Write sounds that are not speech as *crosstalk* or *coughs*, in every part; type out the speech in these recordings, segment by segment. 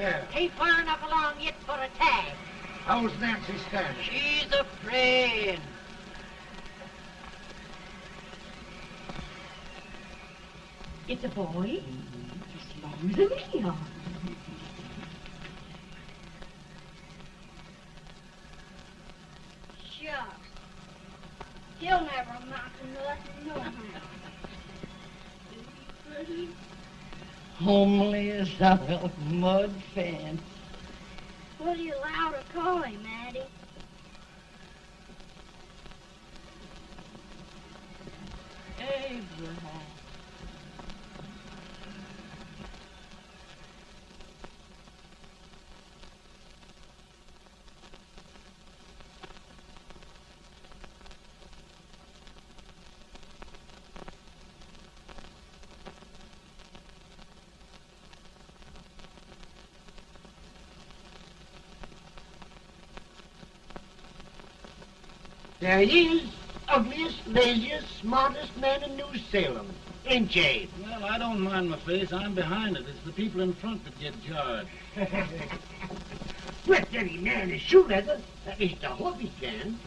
Boy or? Ain't far enough along yet for a tag. How's Nancy standing? She's a praying. It's a boy. As long as a neon. Shucks. He'll never amount to nothing, no how. *laughs* Homely as a mud fence. What are you allowed to call him, Addie? Abraham. There he is, ugliest, laziest, smartest man in New Salem. Ain't you? Well, I don't mind my face. I'm behind it. It's the people in front that get jarred. Let *laughs* any man is shoe leather. At least I hope he can.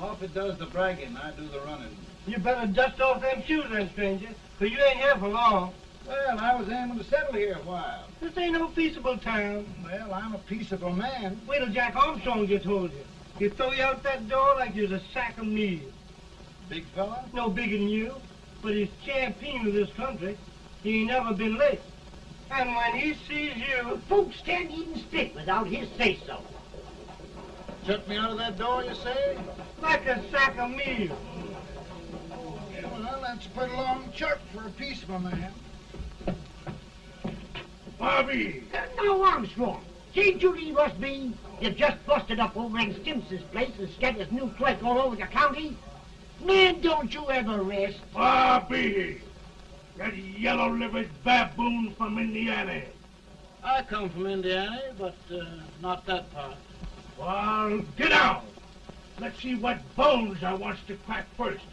Offutt does the bragging. I do the running. You better dust off them shoes then, stranger, 'cause you ain't here for long. Well, I was aiming to settle here a while. This ain't no peaceable town. Well, I'm a peaceable man. Wait till Jack Armstrong just told you. He'll throw you out that door like you're a sack of meal. Big fella? No bigger than you, but he's champion of this country. He ain't never been late. And when he sees you... Folks can't even speak without his say-so. Shut me out of that door, you say? Like a sack of meal. Well, that's a pretty long chart for a peaceable man. Bobby! now, Armstrong, can't you leave us be? You've just busted up over in Stimpson's place and scattered new clerk all over the county. Man, don't you ever rest. Bobby! That yellow-livered baboon from Indiana. I come from Indiana, but uh, not that part. Well, get out. Let's see what bones I wants to crack first.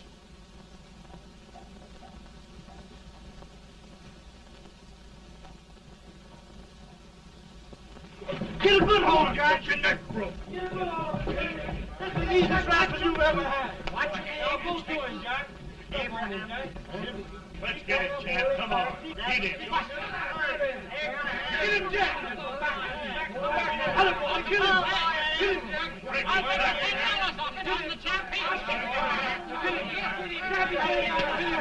Get a good hold, Jack. Get your neck broke. Get a good hold. That's the easiest rifle you've ever had. Watch it. Now, go to it, Jack. Abraham. Let's get it, Chad. Come on. Get it. Get him, Jack. Hello, boy. Get him. Get him. Break his back. Now, come on over here. I'm the big buck of this lick. Yeah, you are, eh?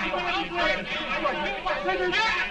Come on, boys. He's going to be fire.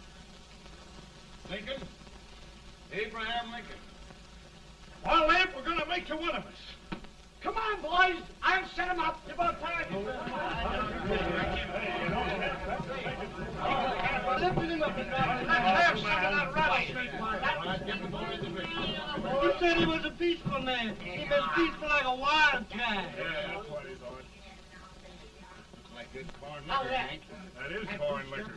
Lincoln? Abraham Lincoln. Well, Abe, we're going to make you one of us. Come on, boys. I'll set him up. It's about time. Lifted him up and down. Let's have some of that rattlesnake You said he was a peaceful man. He was peaceful like a wildcat. Yeah, that's what he's on. Looks like good corn liquor, that? Hank. That is corn liquor.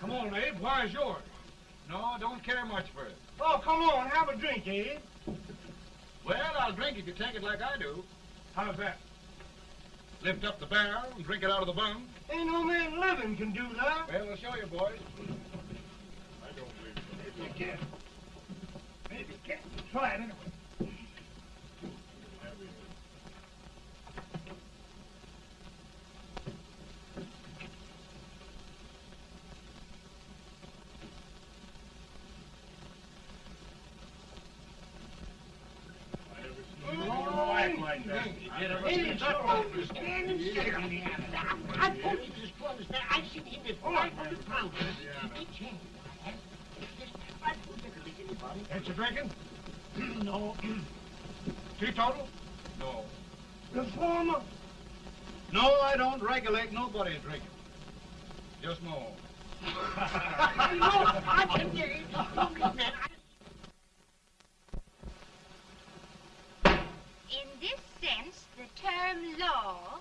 Come on, Abe. Where's yours? No, don't care much for it. Oh, come on. Have a drink, eh? Well, I'll drink if you take it like I do. How's that? Lift up the barrel and drink it out of the bung. Ain't no man living can do that. Well, I'll show you, boys. I don't believe so. Maybe you can. Maybe you can. Try it anyway. Act like that. Hey, it's always standing still on the other. I told you this brother's there. I've seen him before. I'm from the town. Each hand. Just right through the lick anybody. Ain't you drinking? No. Teetotal? No. Reformer? No, I don't regulate nobody's drinking. Just own. *laughs* no, I can get it. Man, In this sense, the term law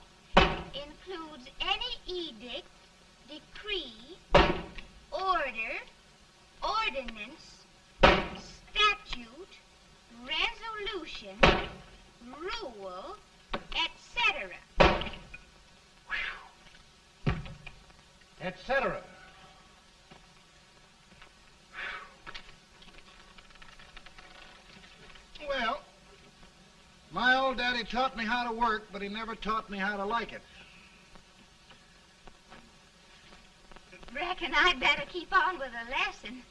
includes any edict, decree, order, ordinance, statute, resolution, rule, etc. Etc. Well, my old daddy taught me how to work, but he never taught me how to like it. Reckon I'd better keep on with the lesson.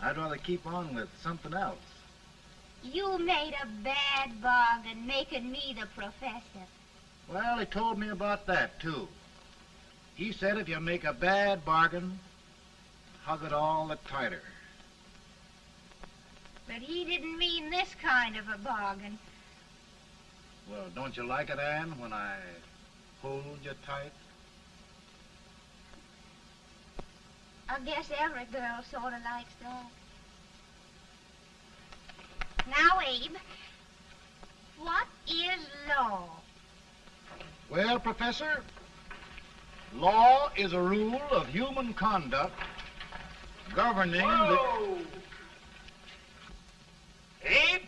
I'd rather keep on with something else. You made a bad bargain making me the professor. Well, he told me about that, too. He said if you make a bad bargain, hug it all the tighter. But he didn't mean this kind of a bargain. Well, don't you like it, Anne, when I hold you tight? I guess every girl sort of likes that. Now, Abe, what is law? Well, Professor, law is a rule of human conduct governing the... Whoa! Abe,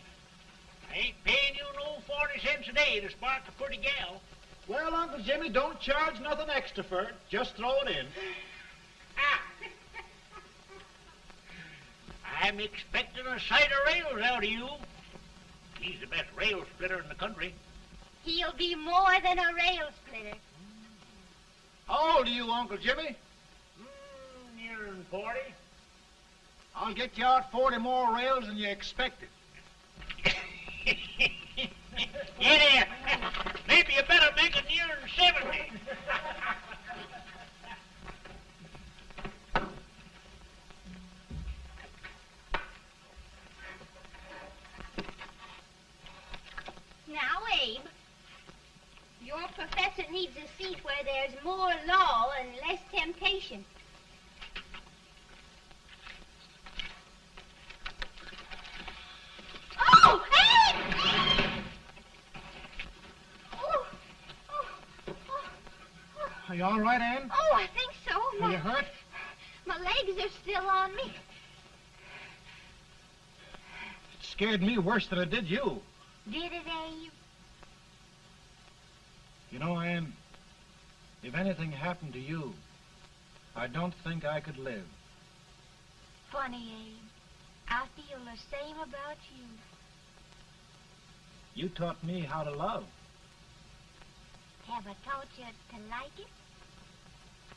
I ain't paying you no 40 cents a day to spark a pretty gal. Well, Uncle Jimmy, don't charge nothing extra for it. Just throw it in. Ah. I'm expecting a sight of rails out of you. He's the best rail splitter in the country. He'll be more than a rail splitter. How old are you, Uncle Jimmy? Mm, nearing 40. I'll get you out 40 more rails than you expected. *laughs* Here. Maybe you better make it nearing 70. Now, Abe, your professor needs a seat where there's more law and less temptation. Oh, Abe! Oh, oh, oh, oh. Are you all right, Anne? Oh, I think so. Are you My, hurt? my legs are still on me. It scared me worse than it did you. Did it, Abe? You know, Anne, if anything happened to you, I don't think I could live. Funny, Abe. I feel the same about you. You taught me how to love. Have I taught you to like it?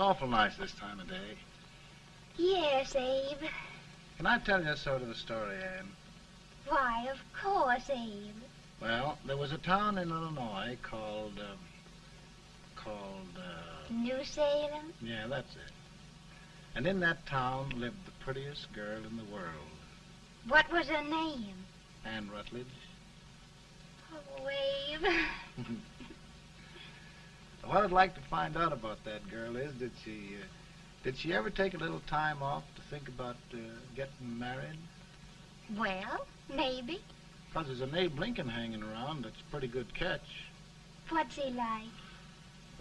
awful nice this time of day. yes, Abe. Can I tell you a sort of a story, Anne? Why, of course, Abe. Well, there was a town in Illinois called, um, called, uh, New Salem? yeah, that's it. And in that town lived the prettiest girl in the world, What was her name? Anne Rutledge. Oh, Abe. *laughs* What I'd like to find out about that girl is, did she, uh, did she ever take a little time off to think about uh, getting married? well, maybe. Because there's an Abe Lincoln hanging around that's a pretty good catch. What's he like?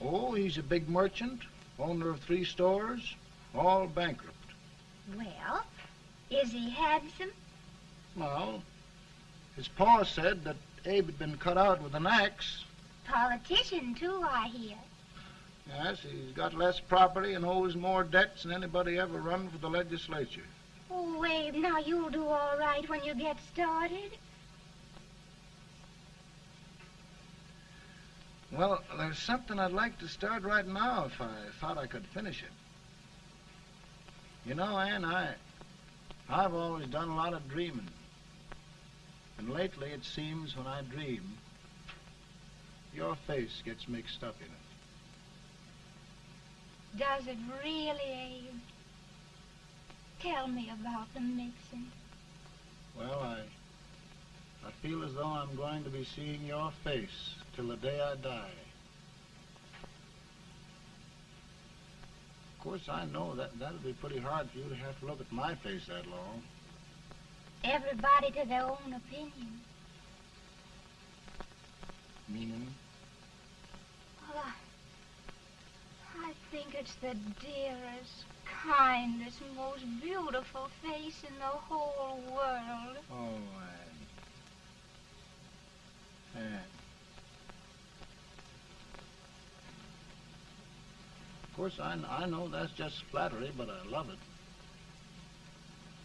Oh, he's a big merchant, owner of three stores, all bankrupt. Well, is he handsome? Well, his pa said that Abe had been cut out with an axe. Politician, too, I hear. Yes, he's got less property and owes more debts than anybody ever run for the legislature. Oh, Abe, now you'll do all right when you get started. Well, there's something I'd like to start right now if I thought I could finish it. You know, Ann, I, I've always done a lot of dreaming. And lately it seems when I dream, your face gets mixed up in it. Does it really, Abe? Tell me about the mixing. Well, I, I feel as though I'm going to be seeing your face till the day I die. Of course, I know that that'll be pretty hard for you to have to look at my face that long. Everybody to their own opinion. Meaning? Well, I, I think it's the dearest, kindest, most beautiful face in the whole world. Oh, Anne. Anne. Of course, I, I know that's just flattery, but I love it.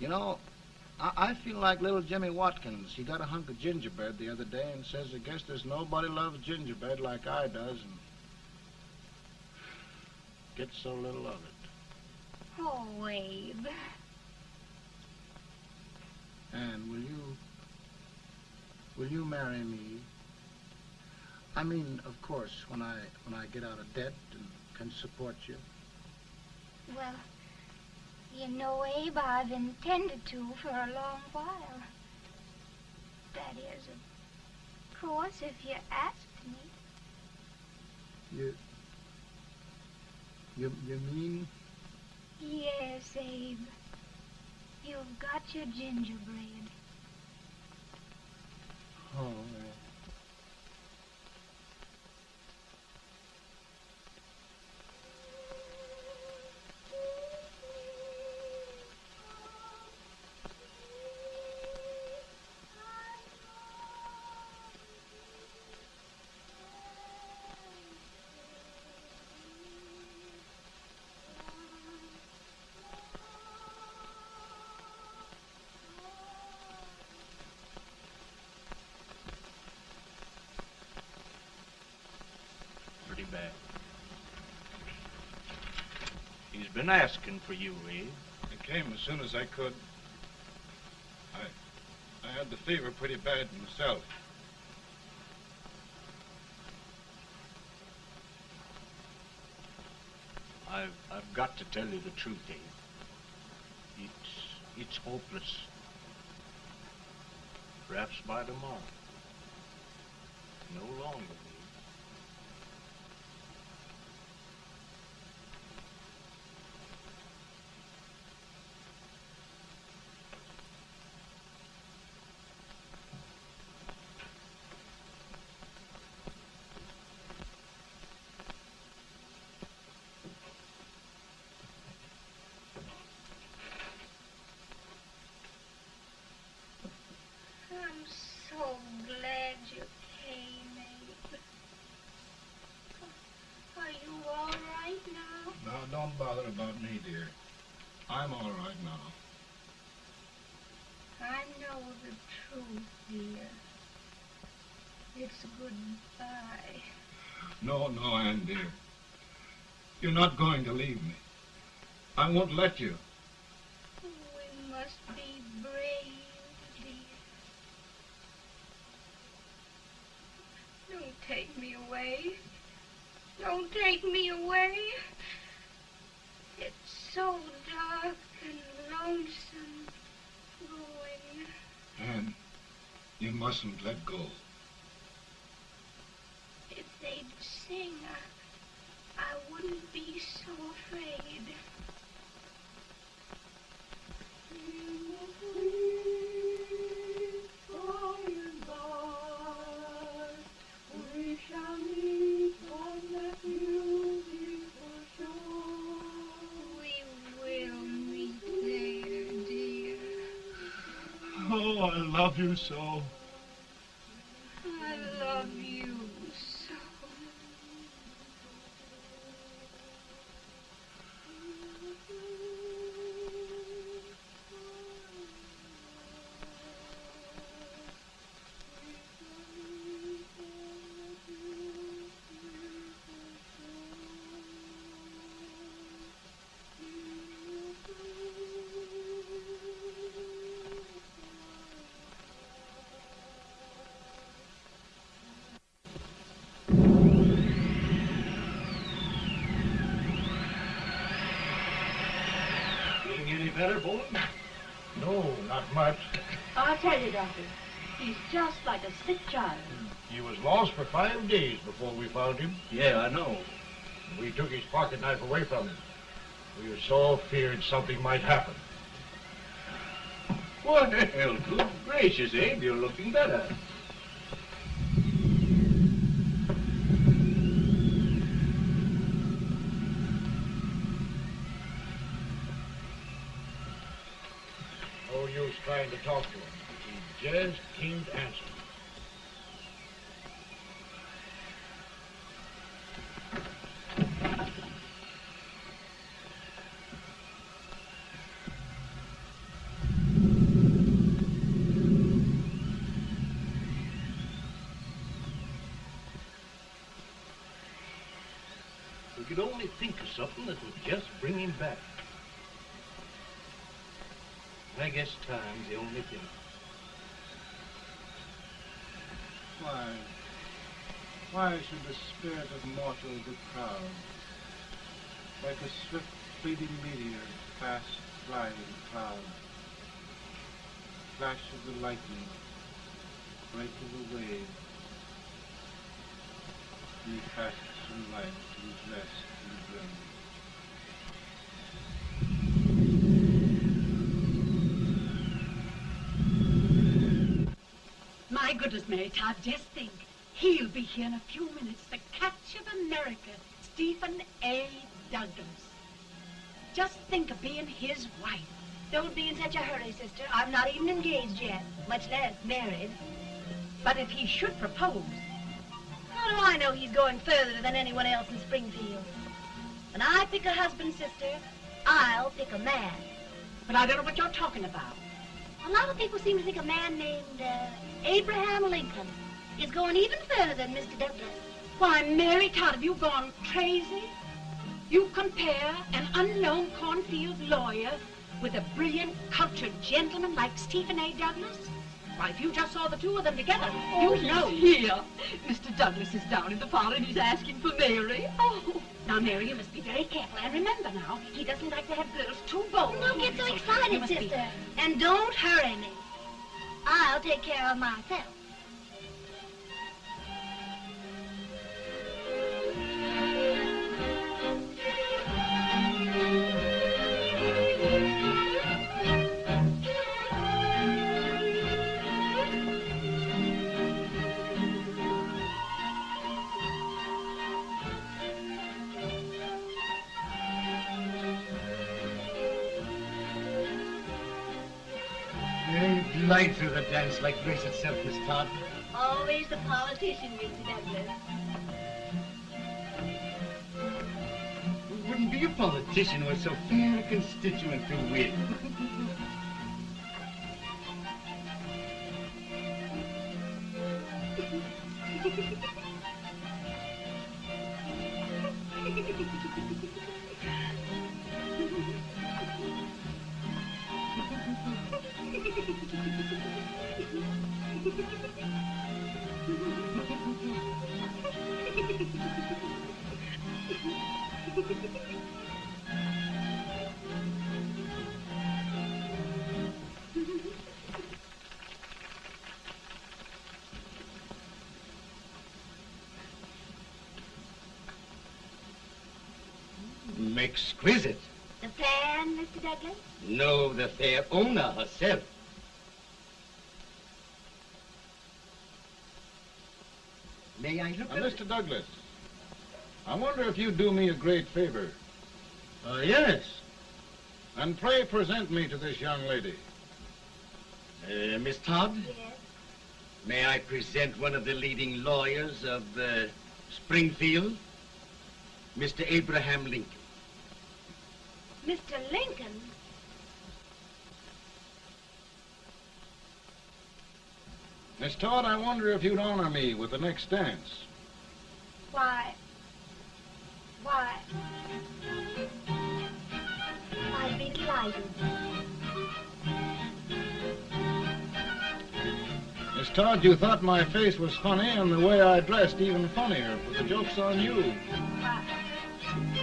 You know, I, I feel like little Jimmy Watkins. He got a hunk of gingerbread the other day and says, I guess there's nobody loves gingerbread like I does, and gets so little of it. Oh, Abe. Anne, will you, will you marry me? I mean, of course, when I, when I get out of debt and can support you. Well, you know, Abe, I've intended to for a long while. That is, of course, if you asked me. You, you, you mean? Yes, Abe. You've got your gingerbread. Oh, Pretty He's been asking for you, Abe. I came as soon as I could. I, I had the fever pretty bad myself. I've I've got to tell you the truth, Abe. It's it's hopeless. Perhaps by tomorrow. No longer, Abe. I'm so glad you came, Abe. Are you all right now? Now, don't bother about me, dear. I'm all right now. I know the truth, dear. It's goodbye. No, no, Anne, dear. You're not going to leave me. I won't let you. We must be brave, dear. Don't take me away. Don't take me away. It's so dark and lonesome going. Ann, you mustn't let go. They'd sing, I, wouldn't be so afraid. Oh. I love you so. I'll tell you, Doctor. He's just like a sick child. He was lost for five days before we found him. Yeah, I know. We took his pocket knife away from him. We were so feared something might happen. Well, good gracious, Abe, you're looking better. No use trying to talk to him. He just can't answer. We could only think of something that would just bring him back. I guess time's the only thing. Why? Why should the spirit of mortal be proud? Like a swift fleeting meteor, fast flying cloud. Flash of the lightning, break of the wave. He fasts from life to rest in the goodness, Mary Todd, just think. He'll be here in a few minutes. The catch of America, Stephen A. Douglas. Just think of being his wife. Don't be in such a hurry, sister. I'm not even engaged yet, much less married. But if he should propose, How do I know he's going further than anyone else in Springfield? When I pick a husband, sister, I'll pick a man. but I don't know what you're talking about. A lot of people seem to think a man named uh, Abraham Lincoln is going even further than Mr. Douglas. Why, Mary Todd, have you gone crazy? You compare an unknown cornfield lawyer with a brilliant, cultured gentleman like Stephen A. Douglas? Why, if you just saw the two of them together, Oh, you'd know. here. Mr. Douglas is down in the parlor and he's asking for Mary. Oh, now, Mary, you must be very careful. And remember now, he doesn't like to have girls too bold. Don't get so excited, must be- sister. And don't hurry me. I'll take care of myself. Glide through the dance like grace itself, Miss Todd. Always the politician, Mr. Douglas. We wouldn't be a politician with so fair a constituent to win. *laughs* Exquisite. The plan, Mr. Douglas? No, the fair owner herself. May I look Now, at Mr. Douglas, I wonder if you'd do me a great favor. Uh, yes. And pray present me to this young lady. Uh, Miss Todd, Yes. may I present one of the leading lawyers of uh, Springfield, Mr. Abraham Lincoln. Mr. Lincoln? Miss Todd, I wonder if you'd honor me with the next dance. Why? Why? I'd be delighted. Miss Todd, you thought my face was funny and the way I dressed even funnier, but the joke's on you. Why?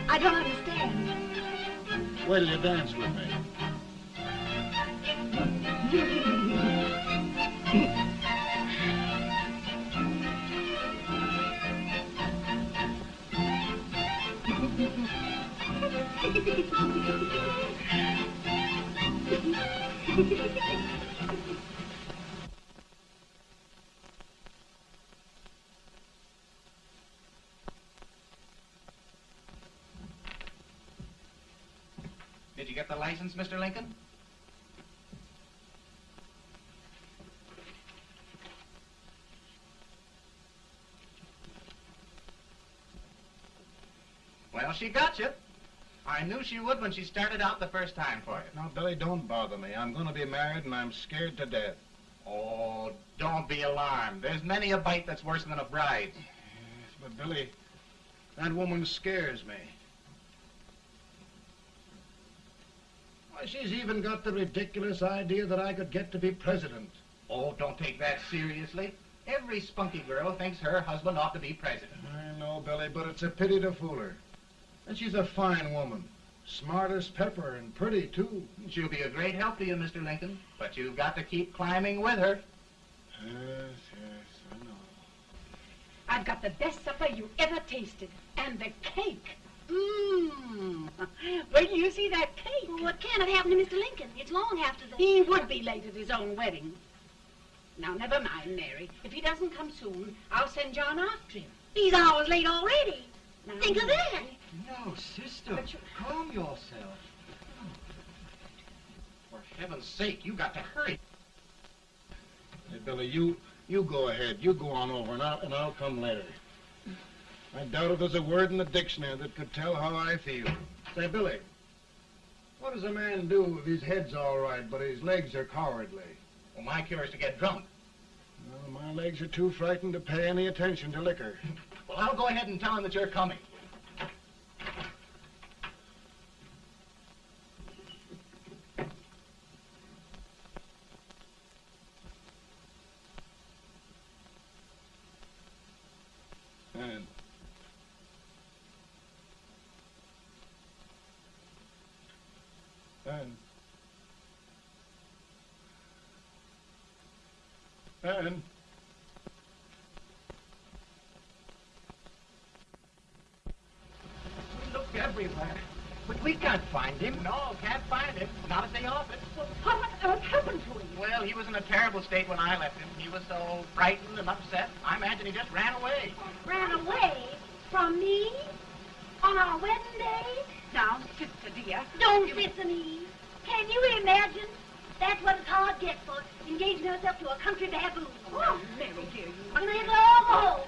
I don't understand. Wait till you dance with me. *laughs* Did you get the license, Mr. Lincoln? Well, she got you. I knew she would when she started out the first time for you. Now, Billy, don't bother me. I'm going to be married, and I'm scared to death. Oh, don't be alarmed. There's many a bite that's worse than a bride. But, Billy, that woman scares me. She's even got the ridiculous idea that I could get to be president. Oh, don't take that seriously. Every spunky girl thinks her husband ought to be president. I know, Billy, but it's a pity to fool her. And she's a fine woman. Smart as pepper and pretty, too. She'll be a great help to you, Mr. Lincoln. But you've got to keep climbing with her. Yes, yes, I know. I've got the best supper you ever tasted. And the cake. Mmm. Wait till you see that cake. Well, what can have happened to Mr. Lincoln? It's long after the... He would be late at his own wedding. Now, never mind, Mary. If he doesn't come soon, I'll send John after him. He's hours late already. Now, Think of that. No, sister. But you... Calm yourself. For heaven's sake, you got to hurry. Hey, Billy, you you go ahead. You go on over, and I'll, and I'll come later. I doubt if there's a word in the dictionary that could tell how I feel. Say, Billy, what does a man do if his head's all right, but his legs are cowardly? Well, my cure is to get drunk. Well, my legs are too frightened to pay any attention to liquor. Well, I'll go ahead and tell him that you're coming. And and and We looked everywhere, but we can't find him. No, can't find him. Not at the office. What on earth happened to him? Well, he was in a terrible state when I left him. He was so frightened and upset. I imagine he just ran away. Ran away from me on our wedding day? Now, sister dear. Don't listen, Eve. Can you imagine? That's what it's hard gets for engaging herself to a country baboon. Oh, Mary, dear, you... You may as well all go home.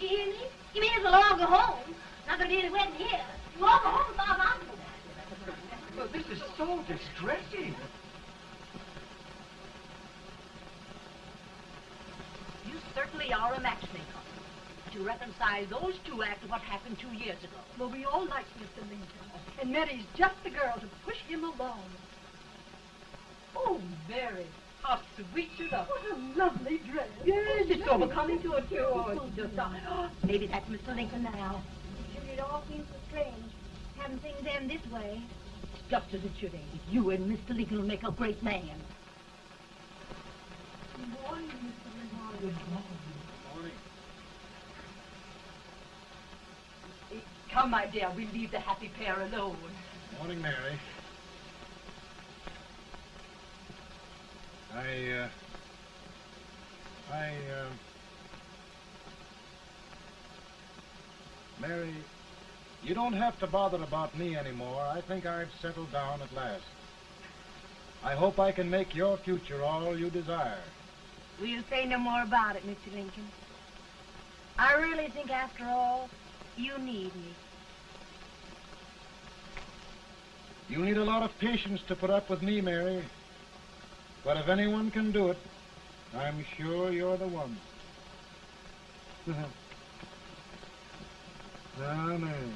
You hear me? You may as well all go home. Not gonna be any wedding here. You all go home as far as I'm concerned. Well, this is so distressing. You certainly are a matchmaker. To reconcile those two after what happened two years ago. Well, we all like Mr. Lincoln. And Mary's just the girl to push him along. Oh, Mary, how sweet you look. What a lovely dress. Yes, it's overcoming to it, too. Oh, it's just... Oh, maybe that's Mr. Lincoln now. Sure, it all seems so strange. Having things end this way. It's just as it should end. You and Mr. Lincoln will make a great man. Good morning, Mr. Lincoln. morning. Come, my dear, we'll leave the happy pair alone. Morning, Mary. I, uh, I, uh, Mary, you don't have to bother about me anymore. I think I've settled down at last. I hope I can make your future all you desire. We'll say no more about it, Mr. Lincoln. I really think, after all, you need me. You need a lot of patience to put up with me, Mary. But if anyone can do it, I'm sure you're the one. now, *laughs* ah, Mary.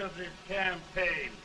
Of this campaign.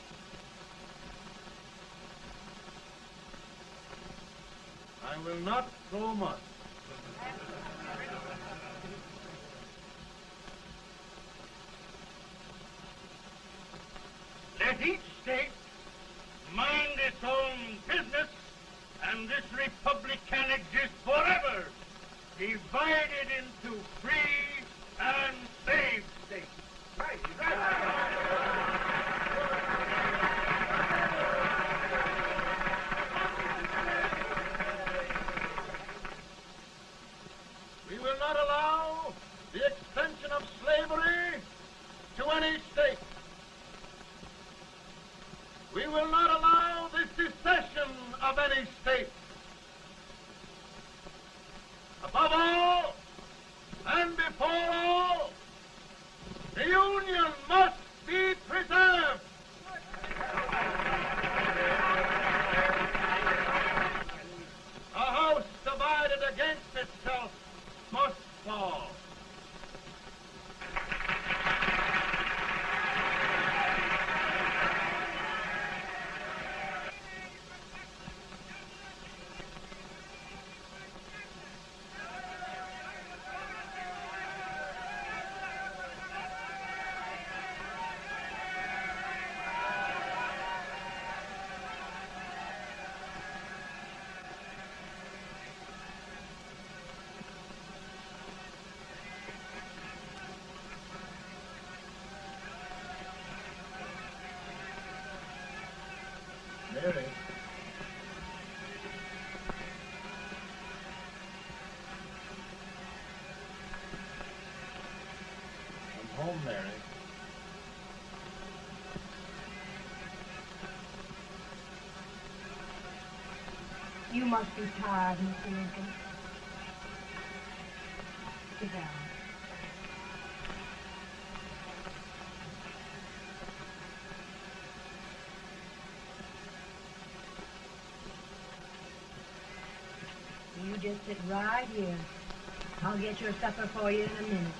Must be tired, Mr. Lincoln. Sit down. You just sit right here. I'll get your supper for you in a minute.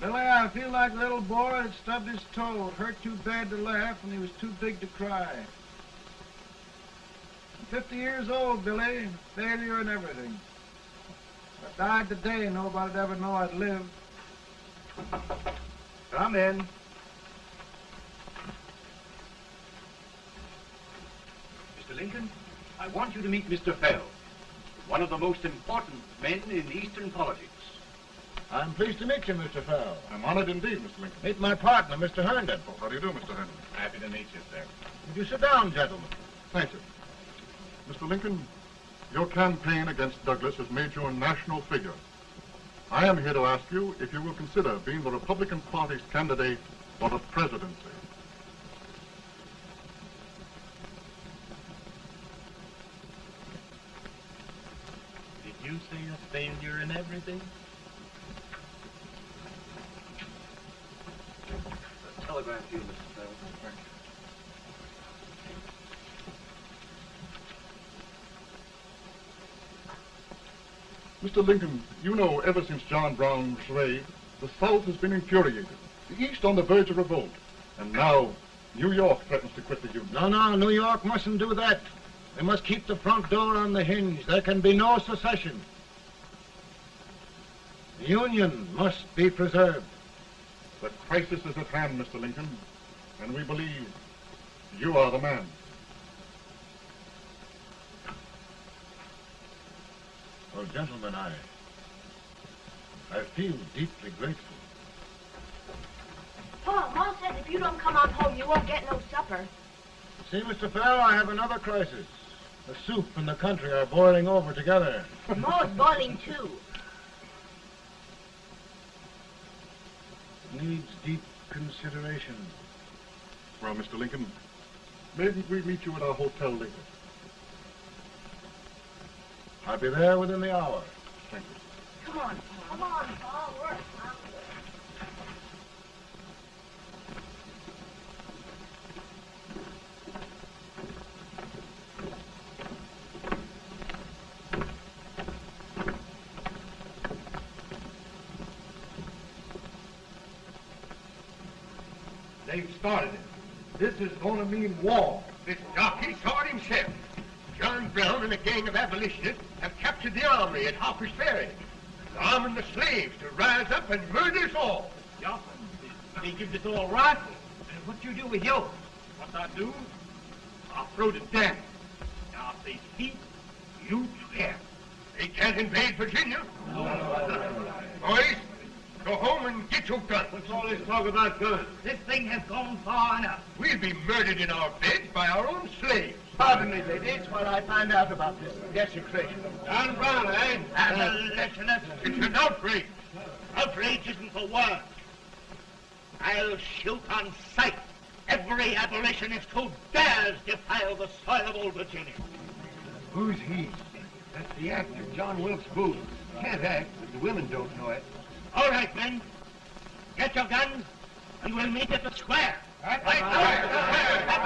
Billy, I feel like little boy that stubbed his toe. It hurt too bad to laugh, and he was too big to cry. I'm 50 years old, Billy. Failure and everything. If I died today, nobody'd ever know I'd lived. Come in. Mr. Lincoln, I want you to meet Mr. Fell, one of the most important men in Eastern politics. I'm pleased to meet you, Mr. Fell. I'm honored indeed, Mr. Lincoln. Meet my partner, Mr. Herndon. Oh, how do you do, Mr. Herndon? Happy to meet you, sir. Would you sit down, gentlemen? Thank you. Mr. Lincoln, your campaign against Douglas has made you a national figure. I am here to ask you if you will consider being the Republican Party's candidate for the presidency. Did you say a failure in everything? A telegram to you, Mr. Fell. Mr. Lincoln, you know ever since John Brown was slaved, the South has been infuriated, the East on the verge of revolt, and now New York threatens to quit the Union. No, no, New York mustn't do that. They must keep the front door on the hinge. There can be no secession. The Union must be preserved. The crisis is at hand, Mr. Lincoln, and we believe you are the man. Well, gentlemen, I, I feel deeply grateful. Paul, Ma says if you don't come on home, you won't get no supper. See, Mr. Farrell, I have another crisis. The soup and the country are boiling over together. *laughs* Ma's boiling too. Needs deep consideration. Well, Mr. Lincoln, maybe we meet you at our hotel later. I'll be there within the hour. Thank you. Come on, Paul. Come on, Paul. Work. They've started it. This is going to mean war. This jockey saw it himself. John Brown and a gang of abolitionists have captured the armory at Harper's Ferry. They're arming the slaves to rise up and murder us all. Yeah, they give us all rifles. And what do you do with yours? What I do? I'll throw it down. Now, if they speak, you swear. They can't invade Virginia. No, Boys, go home and get your guns. What's all this talk about guns? This thing has gone far enough. We'll be murdered in our beds by our own slaves. Pardon me, ladies, while I find out about this desecration. John Brown, eh? Abolitionist. It's an outrage. Outrage isn't the word. I'll shoot on sight every abolitionist who dares defile the soil of old Virginia. Who's he? That's the actor, John Wilkes Booth. Can't act, but the women don't know it. All right, men. Get your guns, and we'll meet at the square. Right, At the Mary.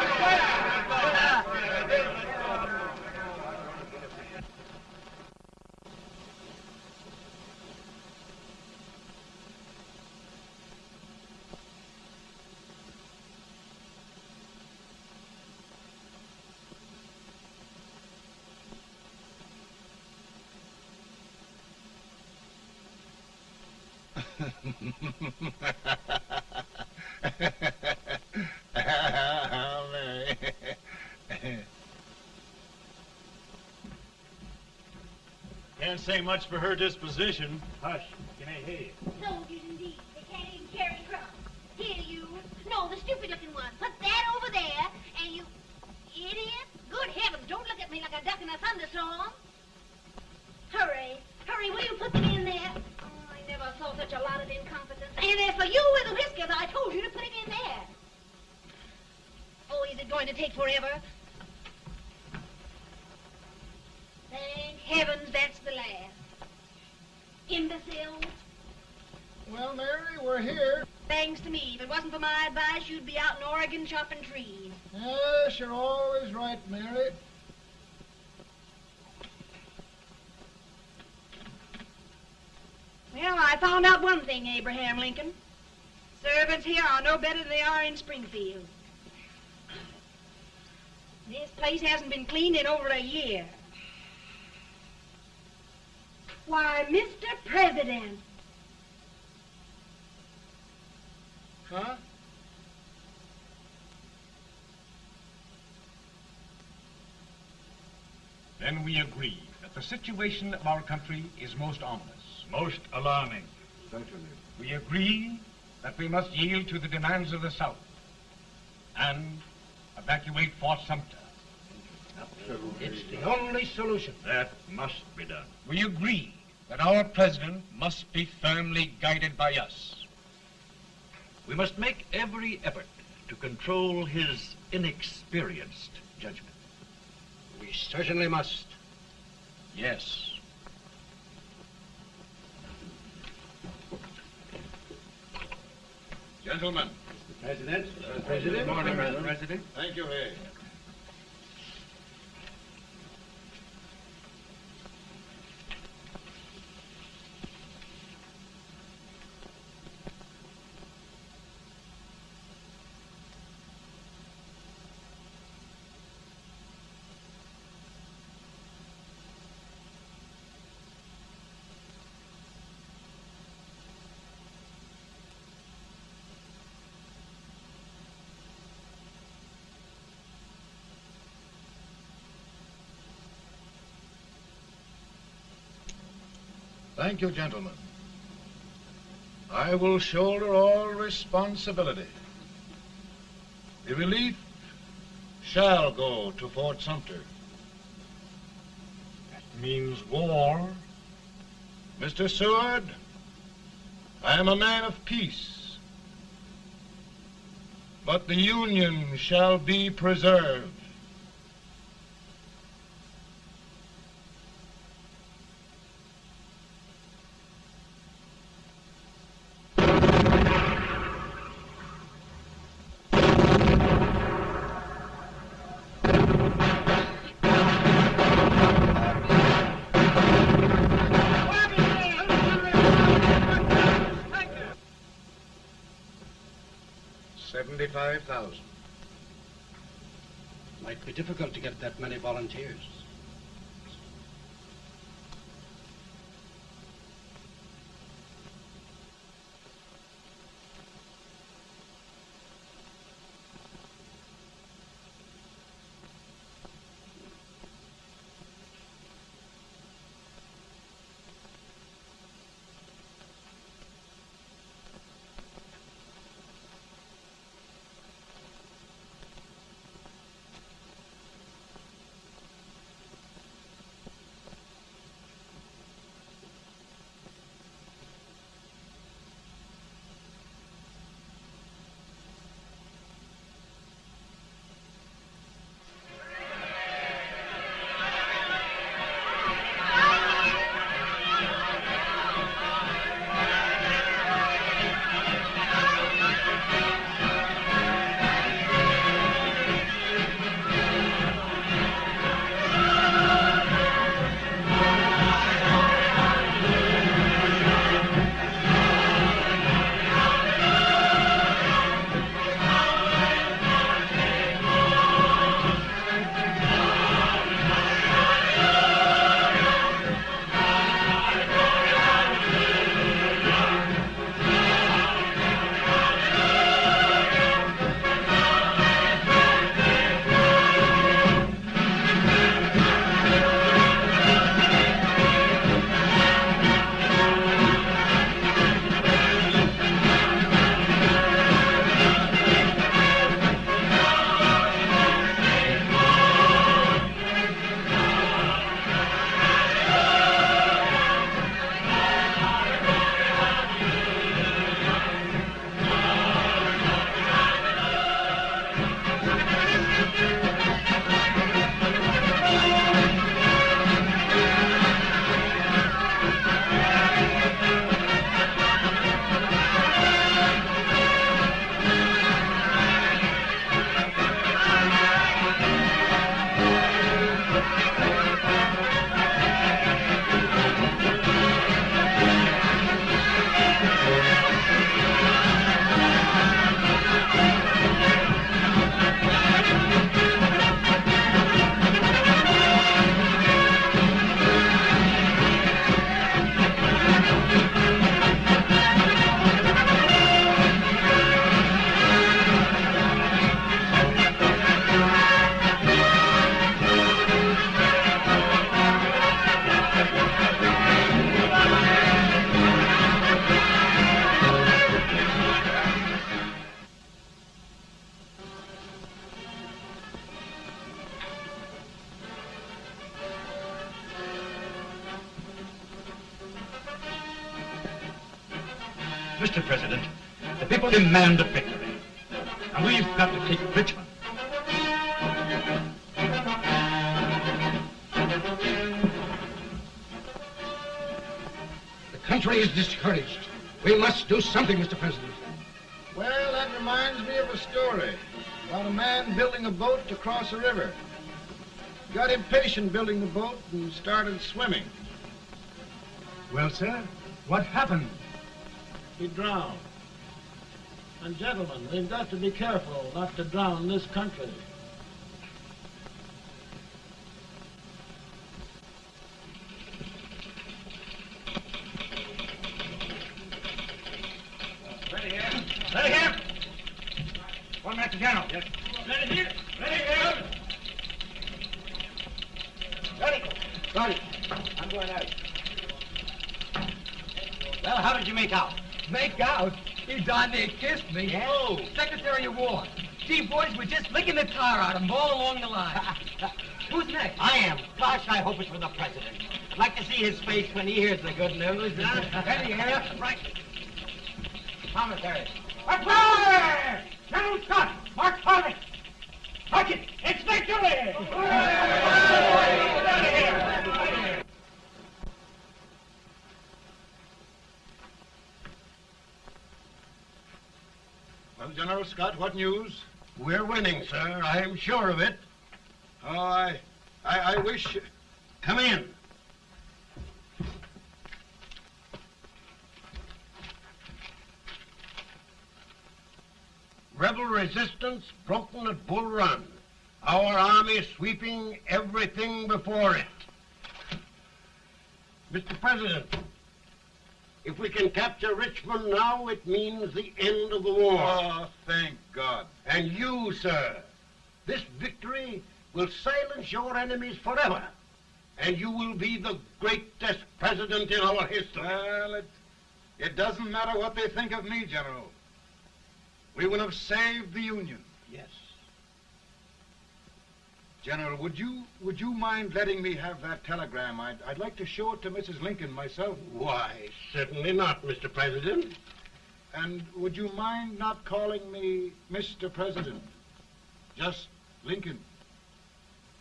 Can't say much for her disposition. Hush, can I hear you? Soldiers indeed. They can't even carry crumbs. Here, you. No, the stupid-looking one. Put that over there, and you... Idiot. Good heavens, don't look at me like a duck in a thunderstorm. Hurry. Hurry, will you put them in there? Oh, I never saw such a lot of incompetence. And as for you with the whiskers, I told you to put it in there. Oh, is it going to take forever? Thank heavens last. Well, Mary, we're here. Thanks to me. If it wasn't for my advice, you'd be out in Oregon chopping trees. Yes, you're always right, Mary. Well, I found out one thing, Abraham Lincoln. Servants here are no better than they are in Springfield. This place hasn't been cleaned in over a year. Why, Mr. President. Huh? Then we agree that the situation of our country is most ominous. Most alarming. Certainly. We agree that we must yield to the demands of the South and evacuate Fort Sumter. It's the only solution. That must be done. We agree that our president must be firmly guided by us. We must make every effort to control his inexperienced judgment. We certainly must. Yes. Gentlemen. President. President. Good morning, President. President. Thank you, Hay. Thank you, gentlemen. I will shoulder all responsibility. The relief shall go to Fort Sumter. That means war. Mr. Seward, I am a man of peace. But the Union shall be preserved. Thousand. Might be difficult to get that many volunteers. Demand a victory. And we've got to take Richmond. The country is discouraged. We must do something, Mr. President. Well, that reminds me of a story about a man building a boat to cross a river. Got impatient building the boat and started swimming. Well, sir, what happened? He drowned. And gentlemen, we've got to be careful not to drown this country. Ready here. Ready here. One minute to general. Yes. Ready here. Ready here. Ready. Ready. I'm going out. Well, how did you make out? Make out? He darn near kissed me. Yeah? Oh, Secretary of War. Gee, boys, we're just licking the tar him all along the line. *laughs* Who's next? I am. Gosh, I hope it's for the president. I'd like to see his face when he hears the good news. Huh? Ready, here? Right. Commissary. Fire! General Scott! Mark Harvey! Mark it! It's victory! Well, General Scott, what news? We're winning, sir. I'm sure of it. Oh, I, I, I wish... Come in. Rebel resistance broken at Bull Run. Our army sweeping everything before it. Mr. President, if we can capture Richmond now, it means the end of the war. Oh, thank God. And you, sir, this victory will silence your enemies forever. And you will be the greatest president in our history. Well, it, it doesn't matter what they think of me, General. We will have saved the Union. Yes. General, would you would you mind letting me have that telegram? I'd, I'd like to show it to Mrs. Lincoln myself. Why, certainly not, Mr. President. And would you mind not calling me Mr. President? Just Lincoln.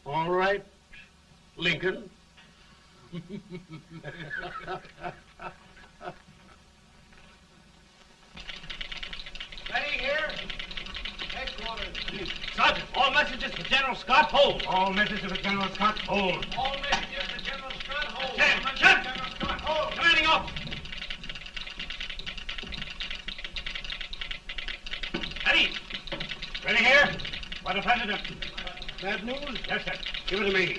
All right, Lincoln. *laughs* Ready here? Sergeant, all messages for General Scott hold. All messages for General Scott hold. All messages for General Scott hold. Stand. General Scott hold. Commanding officer. Ready. Ready here? For the President. Bad news? Yes, sir. Give it to me.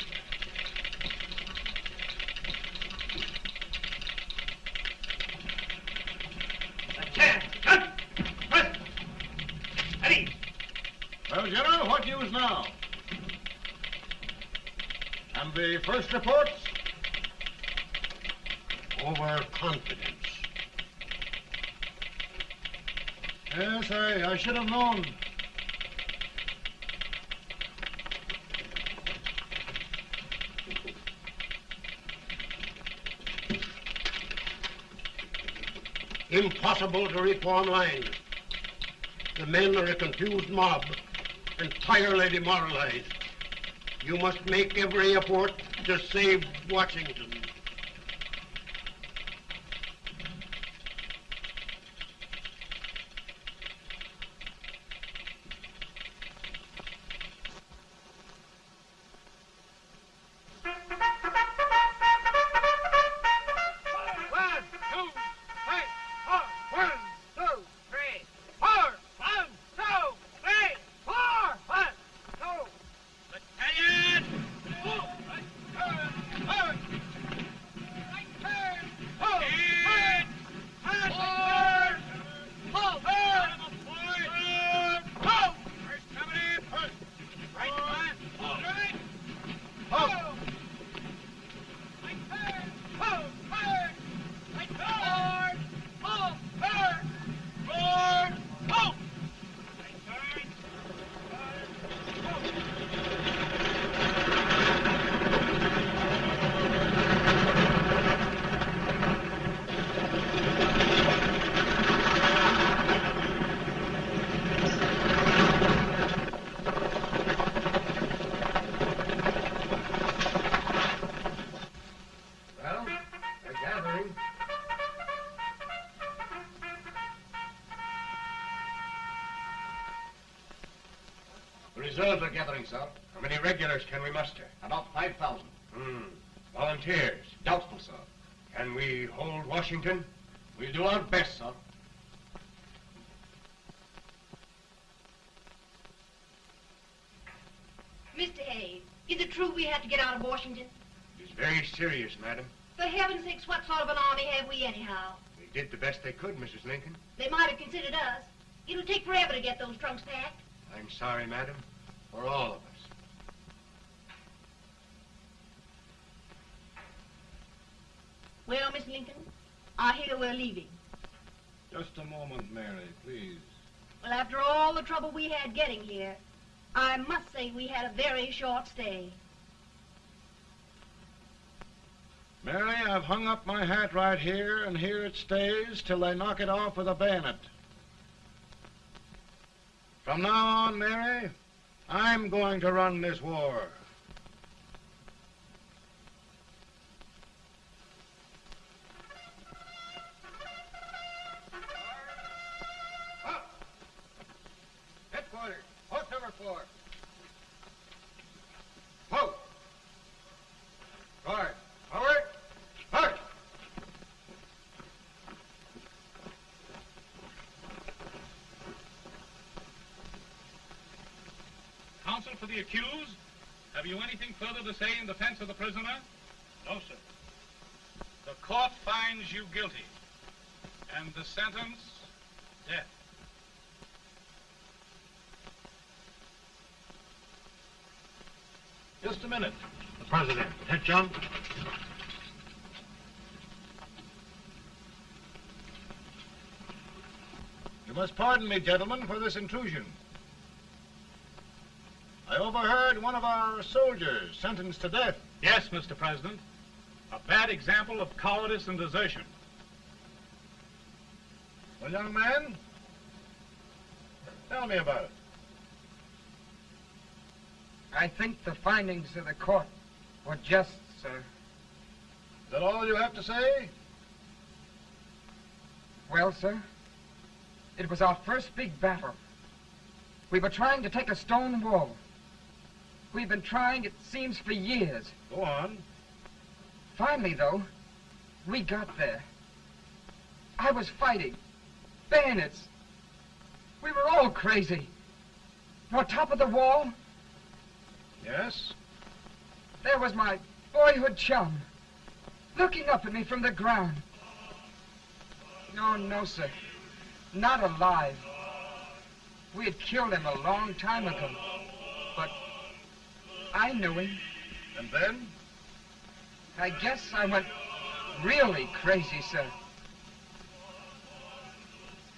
Stand, stand. Present. Ready. Well, General, what news now? And the first reports? Overconfidence. Yes, I, I should have known. Impossible to reform lines. The men are a confused mob, entirely demoralized. You must make every effort to save Washington. The reserves are gathering, sir. How many regulars can we muster? About 5,000. Hmm. Volunteers? Doubtful, sir. Can we hold Washington? We'll do our best, sir. Mr. Hayes, is it true we have to get out of Washington? It is very serious, madam. For heaven's sakes, what sort of an army have we anyhow? They did the best they could, Mrs. Lincoln. They might have considered us. It'll take forever to get those trunks packed. I'm sorry, madam, for all of us. Well, Miss Lincoln, I hear we're leaving. Just a moment, Mary, please. Well, after all the trouble we had getting here, I must say we had a very short stay. Mary, I've hung up my hat right here, and here it stays till they knock it off with a bayonet. From now on, Mary, I'm going to run this war. The accused, have you anything further to say in defense of the prisoner? No, sir. The court finds you guilty, and the sentence, death. Just a minute. The President. Head, John. You must pardon me, gentlemen, for this intrusion. I overheard one of our soldiers sentenced to death. Yes, Mr. President. A bad example of cowardice and desertion. Well, young man, tell me about it. I think the findings of the court were just, sir. Is that all you have to say? Well, sir, it was our first big battle. We were trying to take a stone wall. We've been trying, it seems, for years. Go on. Finally, though, we got there. I was fighting. Bayonets. We were all crazy. On top of the wall, Yes? there was my boyhood chum, looking up at me from the ground. No, no, sir. Not alive. We had killed him a long time ago. I knew him. And then? I guess I went really crazy, sir.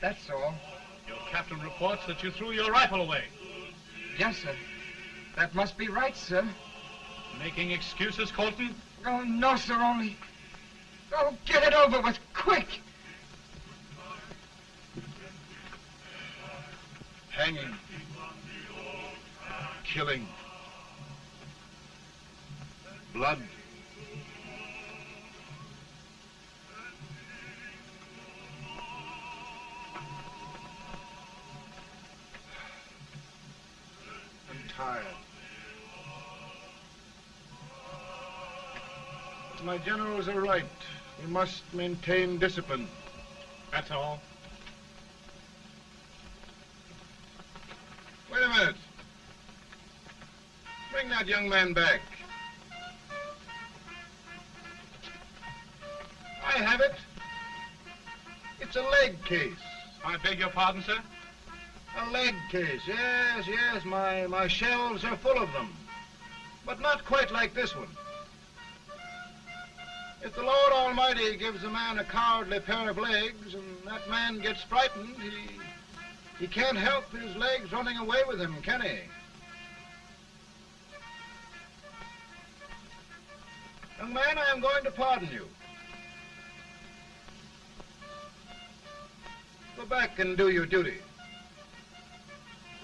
That's all. Your captain reports that you threw your rifle away. Yes, sir. That must be right, sir. Making excuses, Colton? Oh, no, sir, only... Oh, get it over with, quick! Hanging. Killing. Blood. I'm tired. My generals are right. We must maintain discipline. That's all. Wait a minute. Bring that young man back. I have it. It's a leg case. I beg your pardon, sir? A leg case, yes, yes. My, my shelves are full of them. But not quite like this one. If the Lord Almighty gives a man a cowardly pair of legs and that man gets frightened, he, he can't help his legs running away with him, can he? Young man, I am going to pardon you. Go back and do your duty.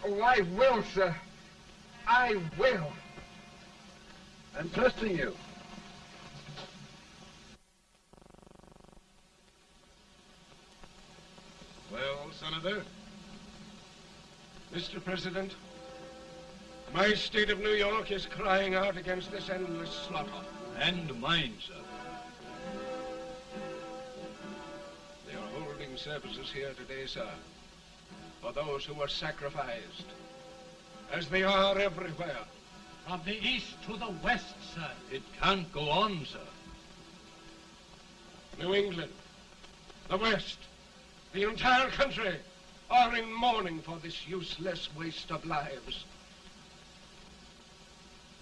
Oh, I will, sir. I will. I'm trusting you. Well, Senator? Mr. President, my state of New York is crying out against this endless slaughter. And mine, sir. Services here today, sir, for those who were sacrificed, as they are everywhere. From the east to the west, sir. It can't go on, sir. New England, the West, the entire country are in mourning for this useless waste of lives.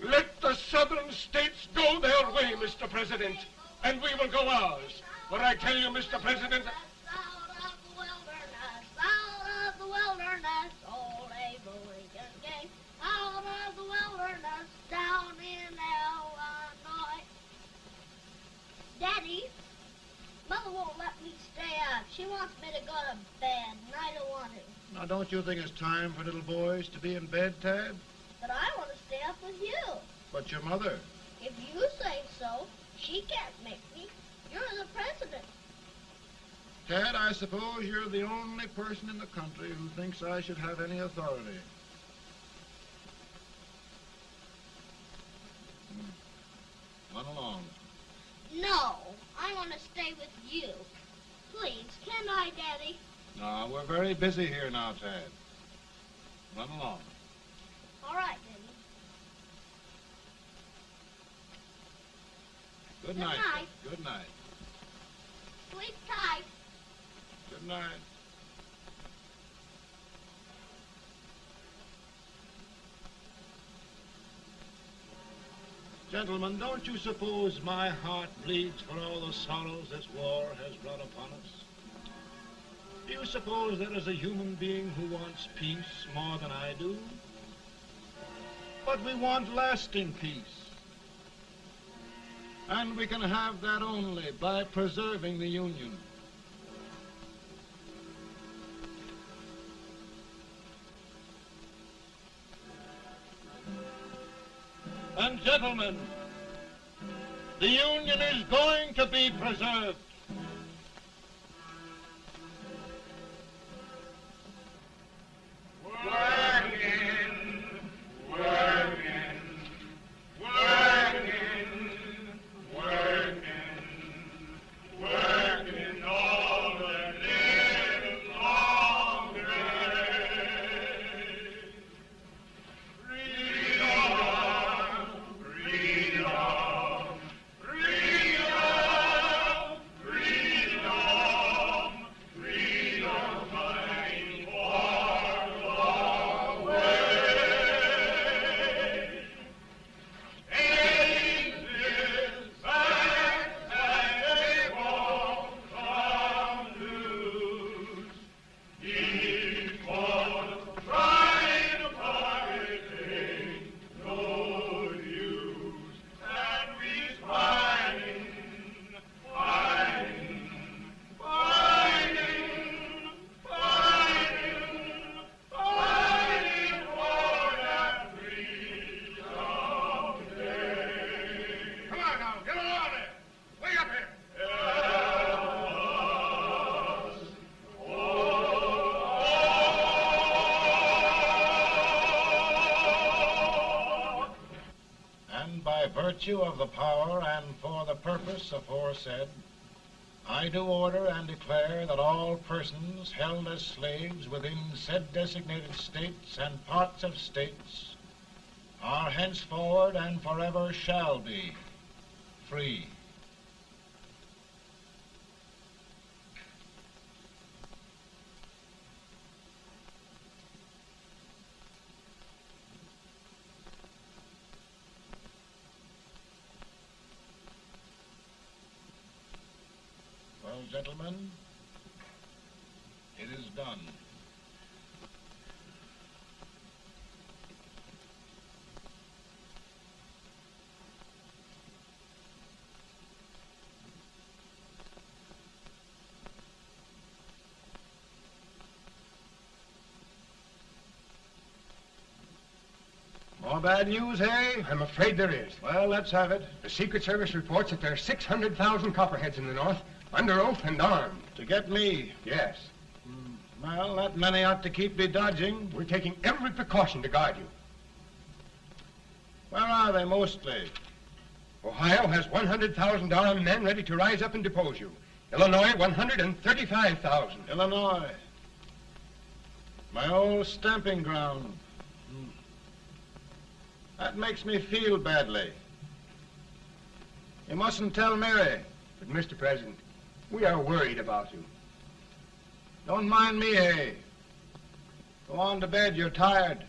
Let the southern states go their way, Mr. President, and we will go ours. What I tell you, Mr. President? Daddy, Mother won't let me stay up. She wants me to go to bed, and I don't want to. Now, don't you think it's time for little boys to be in bed, Tad? But I want to stay up with you. But your mother. If you say so, she can't make me. You're the president. Tad, I suppose you're the only person in the country who thinks I should have any authority. Hmm. Run along. No, I want to stay with you. Please, can I, Daddy? No, we're very busy here now, Tad. Run along. All right, Daddy. Good, Good night. night. Good night. Sleep tight. Good night. Gentlemen, don't you suppose my heart bleeds for all the sorrows this war has brought upon us? Do you suppose there is a human being who wants peace more than I do? But we want lasting peace. And we can have that only by preserving the Union. And gentlemen, the Union is going to be preserved. Slaves within said designated states and parts of states are henceforward and forever shall be free. Well, gentlemen, it is done. Bad news, hey? I'm afraid there is. Well, let's have it. The Secret Service reports that there are 600,000 copperheads in the North, under oath and armed. To get me? Yes. Hmm, well, that many ought to keep me dodging. We're taking every precaution to guard you. Where are they mostly? Ohio has 100,000 armed men ready to rise up and depose you. Illinois, 135,000. Illinois. My old stamping ground. That makes me feel badly. You mustn't tell Mary. But, Mr. President, we are worried about you. Don't mind me, eh? Go on to bed. You're tired.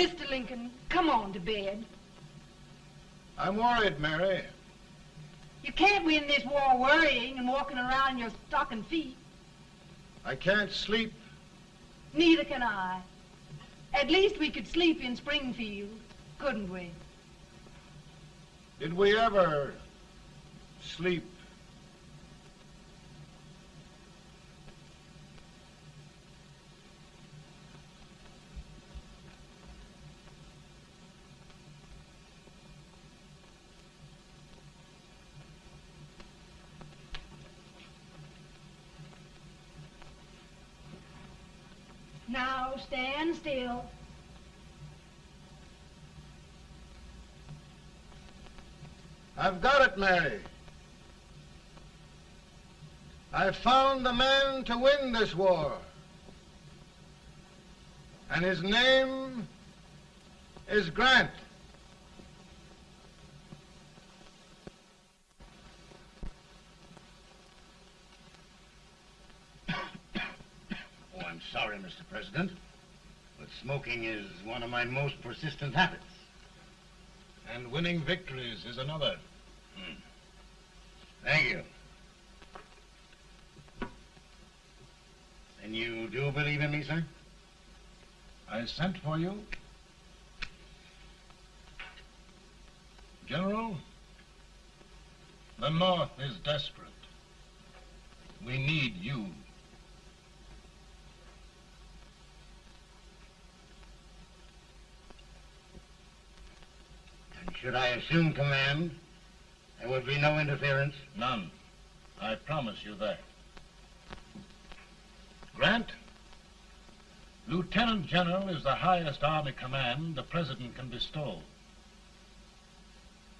Mr. Lincoln, come on to bed. I'm worried, Mary. You can't win this war worrying and walking around in your stocking feet. I can't sleep. Neither can I. At least we could sleep in Springfield, couldn't we? Did we ever sleep? Now stand still. I've got it, Mary. I've found the man to win this war. And his name is Grant. *coughs* Oh, I'm sorry, Mr. President, but smoking is one of my most persistent habits. And winning victories is another. Hmm. Thank you. And you do believe in me, sir? I sent for you. General, the North is desperate. We need you. Should I assume command, there would be no interference? None. I promise you that. Grant, Lieutenant General is the highest Army command the President can bestow.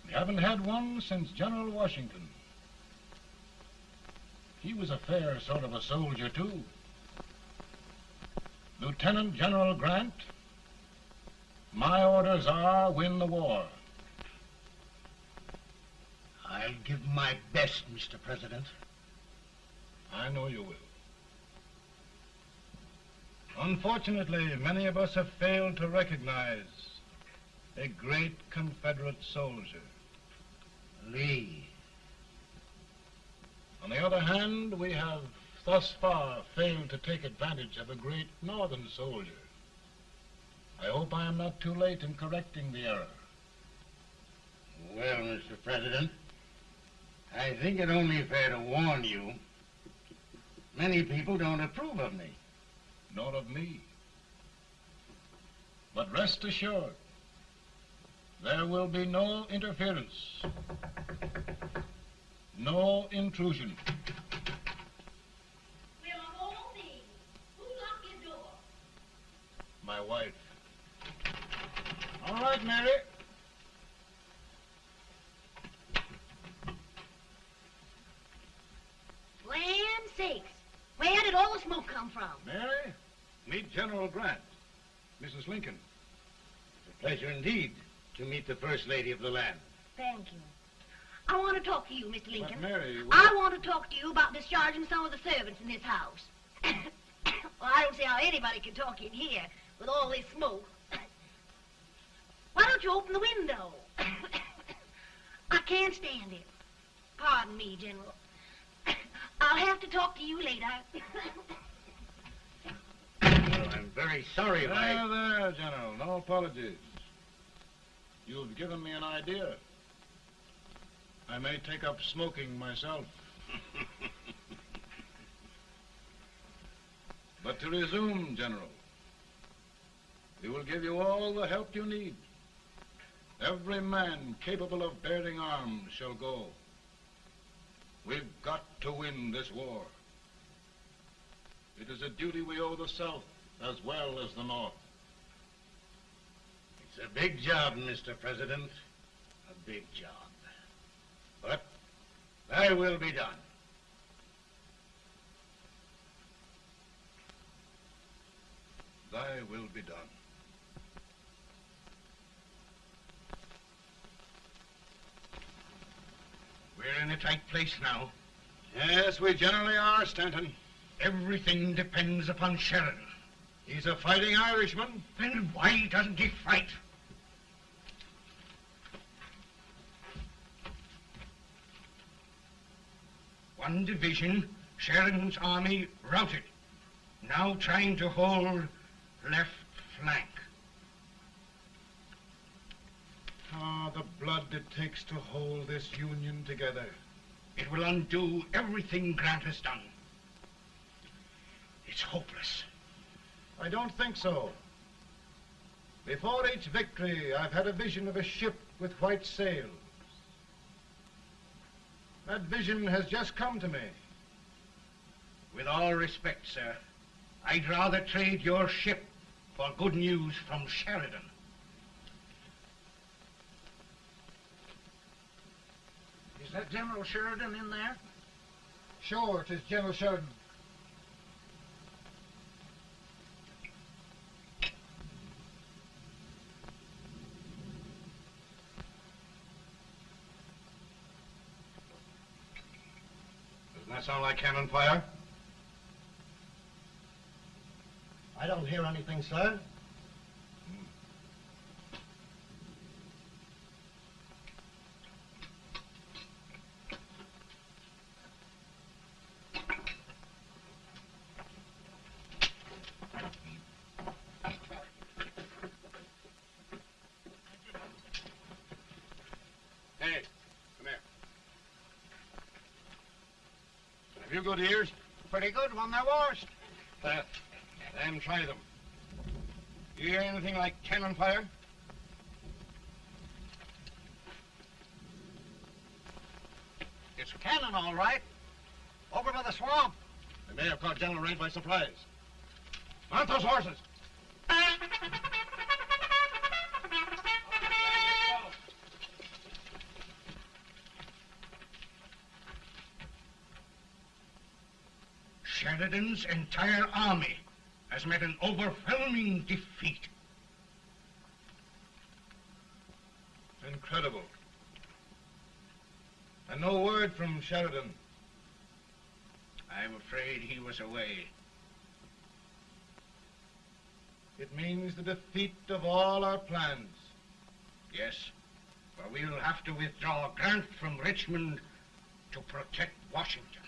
We haven't had one since General Washington. He was a fair sort of a soldier, too. Lieutenant General Grant, my orders are win the war. I'll give my best, Mr. President. I know you will. Unfortunately, many of us have failed to recognize a great Confederate soldier. Lee. On the other hand, we have thus far failed to take advantage of a great Northern soldier. I hope I am not too late in correcting the error. Well, Mr. President, I think it only fair to warn you. Many people don't approve of me. Nor of me. But rest assured, there will be no interference, no intrusion. Well, of all things, who locked your door? My wife. All right, Mary. Land sakes. Where did all the smoke come from? Mary, meet General Grant, Mrs. Lincoln. It's a pleasure indeed to meet the First Lady of the land. Thank you. I want to talk to you, Mr. Lincoln. But Mary, I want to talk to you about discharging some of the servants in this house. *coughs* well, I don't see how anybody can talk in here with all this smoke. *coughs* Why don't you open the window? *coughs* I can't stand it. Pardon me, General. I'll have to talk to you later. Well, I'm very sorry if I... There, there, General. No apologies. You've given me an idea. I may take up smoking myself. *laughs* but to resume, General, we will give you all the help you need. Every man capable of bearing arms shall go. We've got to win this war. It is a duty we owe the South as well as the North. It's a big job, Mr. President. A big job. But thy will be done. Thy will be done. We're in a tight place now. Yes, we generally are, Stanton. Everything depends upon Sheridan. He's a fighting Irishman. Then why doesn't he fight? One division, Sheridan's army, routed. Now trying to hold left flank. Ah, the blood it takes to hold this Union together. It will undo everything Grant has done. It's hopeless. I don't think so. Before each victory, I've had a vision of a ship with white sails. That vision has just come to me. With all respect, sir, I'd rather trade your ship for good news from Sheridan. That General Sheridan in there? Sure, it is General Sheridan. Doesn't that sound like cannon fire? I don't hear anything, sir. Hey, come here. Have you good ears? Pretty good when they're washed. Uh, then try them. You hear anything like cannon fire? It's cannon, all right. Over by the swamp. They may have caught General Wright by surprise. Mount those horses. Sheridan's entire army has met an overwhelming defeat. Incredible. And no word from Sheridan. I'm afraid he was away. It means the defeat of all our plans. Yes, for we'll have to withdraw Grant from Richmond to protect Washington.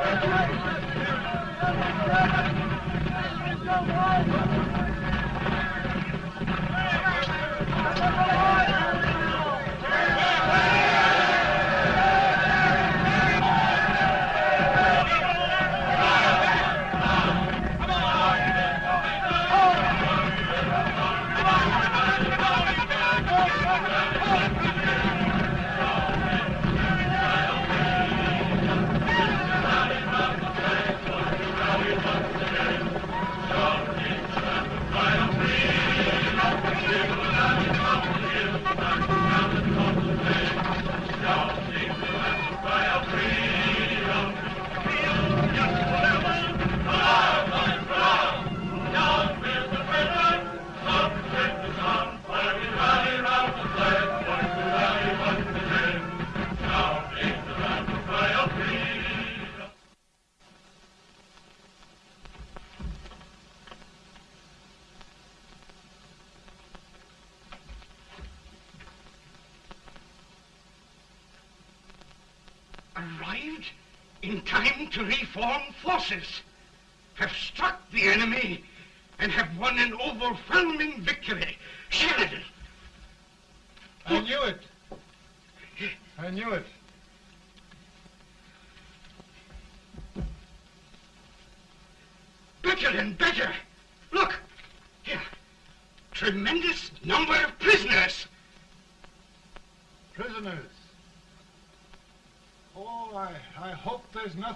Thank you.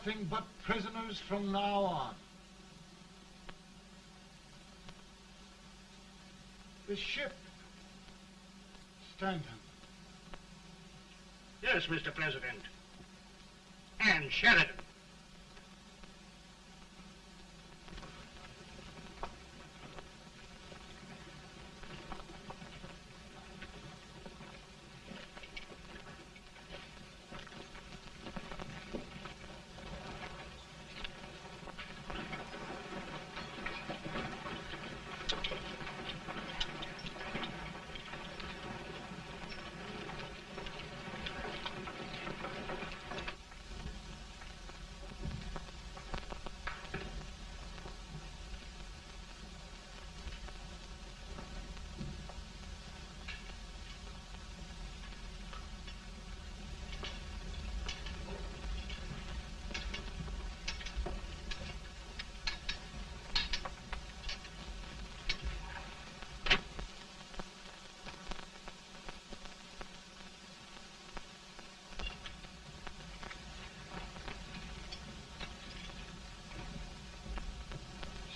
Nothing but prisoners from now on. The ship. Stanton. Yes, Mr. President. And Sheridan.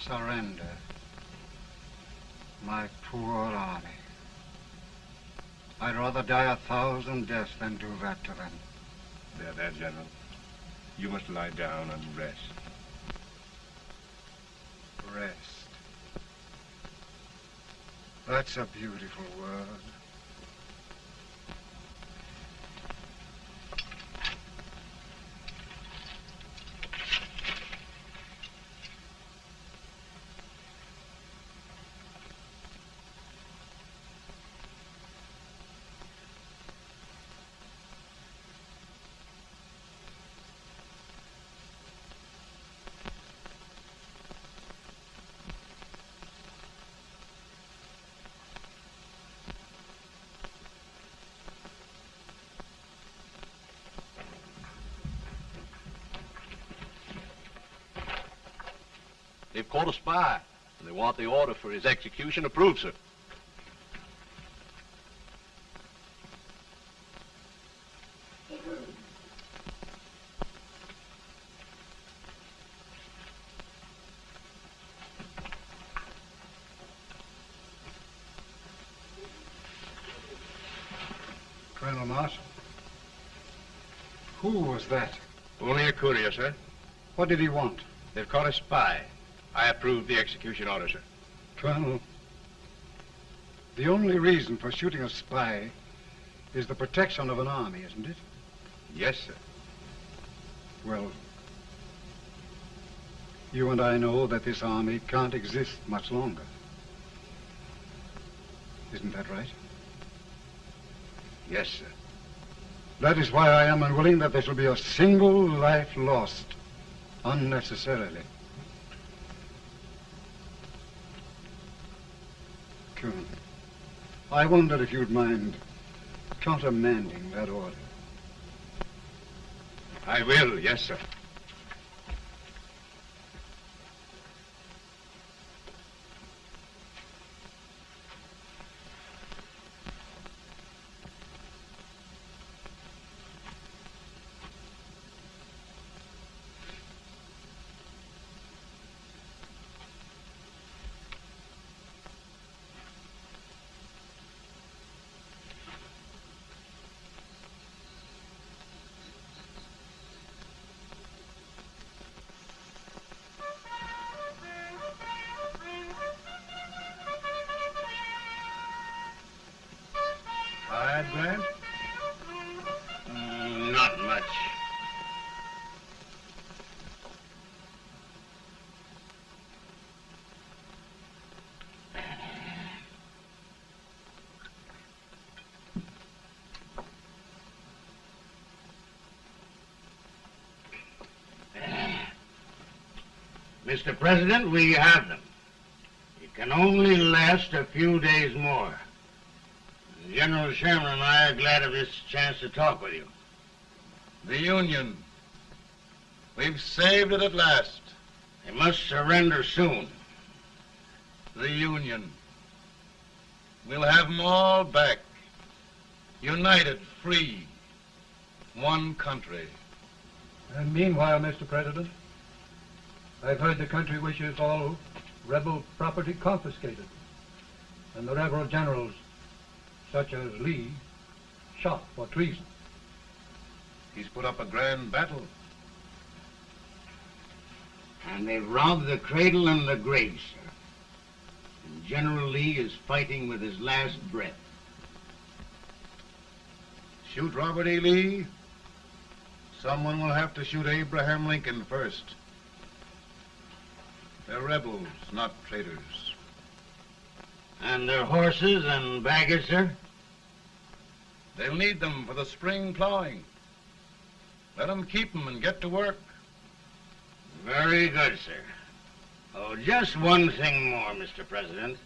Surrender. My poor army. I'd rather die a thousand deaths than do that to them. There, there, General. You must lie down and rest. Rest. That's a beautiful word. Caught a spy, and they want the order for his execution approved, sir. Colonel Marshall. Who was that? Only a courier, sir. What did he want? They've caught a spy. I approve the execution order, sir. Colonel, the only reason for shooting a spy is the protection of an army, isn't it? Yes, sir. Well, you and I know that this army can't exist much longer. Isn't that right? Yes, sir. That is why I am unwilling that there shall be a single life lost Unnecessarily. Colonel, I wonder if you'd mind countermanding that order. I will, yes, sir. Grant? Mm, not much. Mr. President, we have them. It can only last a few days more. General Sherman and I are glad of this chance to talk with you. The Union. We've saved it at last. They must surrender soon. The Union. We'll have them all back. United, free. One country. And meanwhile, Mr. President, I've heard the country wishes all rebel property confiscated, and the rebel generals, such as Lee, shot for treason. He's put up a grand battle. And they've robbed the cradle and the grave, sir. And General Lee is fighting with his last breath. Shoot Robert E. Lee? Someone will have to shoot Abraham Lincoln first. They're rebels, not traitors. And their horses and baggage, sir? They'll need them for the spring plowing. Let them keep them and get to work. Very good, sir. Oh, just one thing more, Mr. President.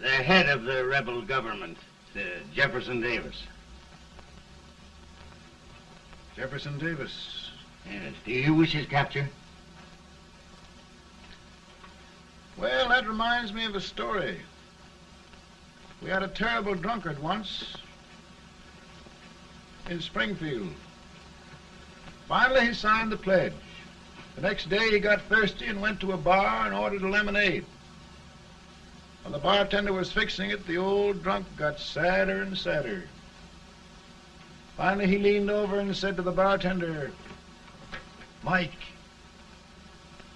The head of the rebel government, uh, Jefferson Davis. Jefferson Davis. Yes. Do you wish his capture? Well, that reminds me of a story. We had a terrible drunkard once in Springfield. Finally, he signed the pledge. The next day, he got thirsty and went to a bar and ordered a lemonade. While the bartender was fixing it, the old drunk got sadder and sadder. Finally, he leaned over and said to the bartender, Mike,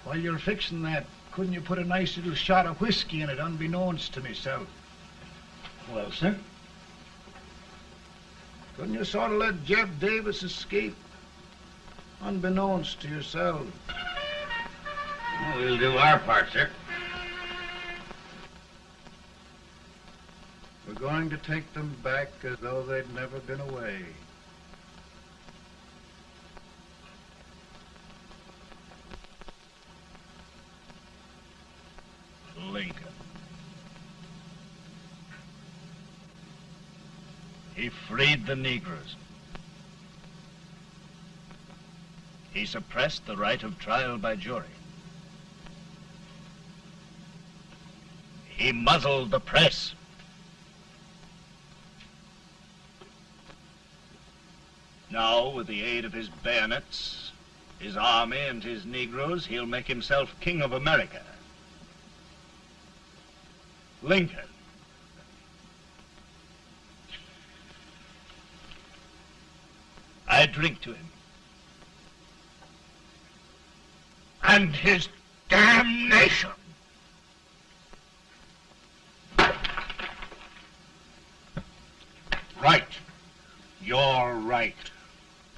while you're fixing that, couldn't you put a nice little shot of whiskey in it, unbeknownst to myself? Well, sir? Couldn't you sort of let Jeff Davis escape, unbeknownst to yourself? Well, we'll do our part, sir. We're going to take them back as though they'd never been away. Lincoln. He freed the Negroes. He suppressed the right of trial by jury. He muzzled the press. Now, with the aid of his bayonets, his army, and his Negroes, he'll make himself king of America. Lincoln. I drink to him. And his damnation. Right. You're right.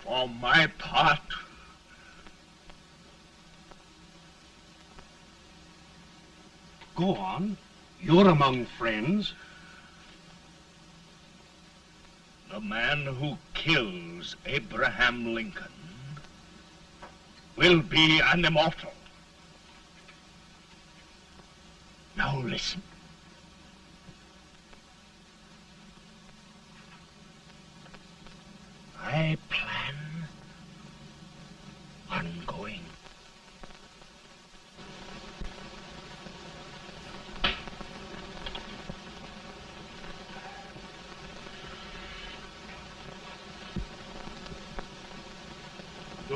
For my part, Go on. You're among friends. The man who kills Abraham Lincoln will be an immortal. Now listen. I plan on going.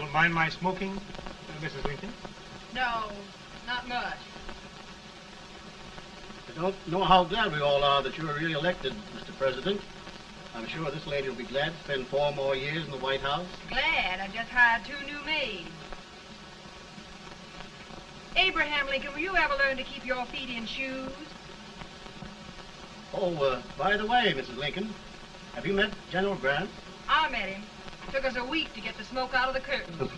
Don't mind my smoking, uh, Mrs. Lincoln? No, not much. I don't know how glad we all are that you're re-elected, Mr. President. I'm sure this lady will be glad to spend four more years in the White House. Glad I just hired two new maids. Abraham Lincoln, will you ever learn to keep your feet in shoes? Oh, uh, by the way, Mrs. Lincoln, have you met General Grant? I met him. Took us a week to get the smoke out of the curtains.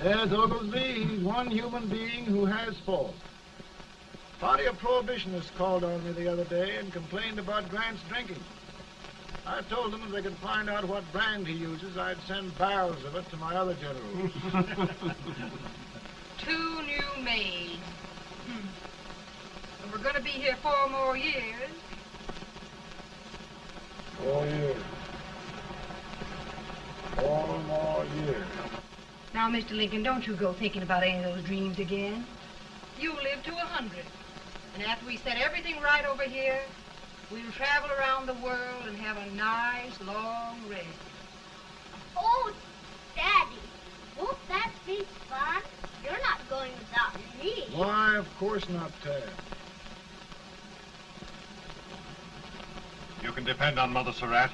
*laughs* There's Oglesby. He's one human being who has fault. Party of Prohibitionists called on me the other day and complained about Grant's drinking. I told them if they could find out what brand he uses, I'd send barrels of it to my other generals. *laughs* two new maids. Hmm. And we're going to be here four more years. Four years. Four more year. Now, Mr. Lincoln, don't you go thinking about any of those dreams again. You'll live to a hundred. And after we set everything right over here, we'll travel around the world and have a nice long rest. Oh, Daddy, won't that be fun? You're not going without me. Why, of course not, Tad. You can depend on Mother Surratt.